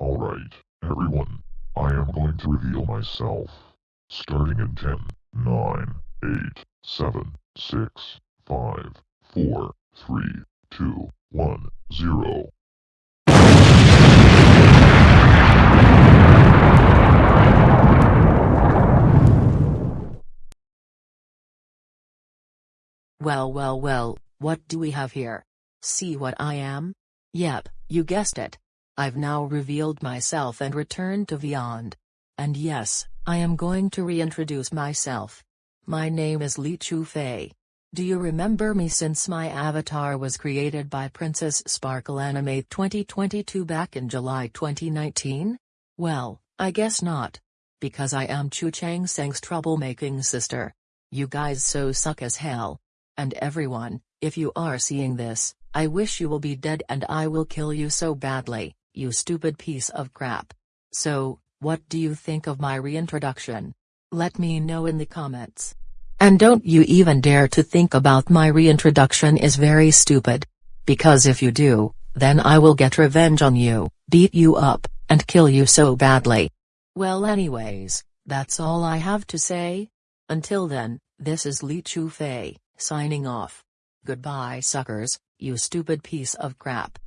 Alright, everyone, I am going to reveal myself. Starting in 10, 9, 8, 7, 6, 5, 4, 3, 2, 1, 0. Well well well, what do we have here? See what I am? Yep, you guessed it. I've now revealed myself and returned to Beyond. And yes, I am going to reintroduce myself. My name is Li Chu Fei. Do you remember me since my avatar was created by Princess Sparkle Anime 2022 back in July 2019? Well, I guess not. Because I am Chu Chang Seng's troublemaking sister. You guys so suck as hell. And everyone, if you are seeing this, I wish you will be dead and I will kill you so badly, you stupid piece of crap. So, what do you think of my reintroduction? Let me know in the comments. And don't you even dare to think about my reintroduction is very stupid. Because if you do, then I will get revenge on you, beat you up, and kill you so badly. Well anyways, that's all I have to say. Until then, this is Li Chu Fei, signing off. Goodbye suckers, you stupid piece of crap.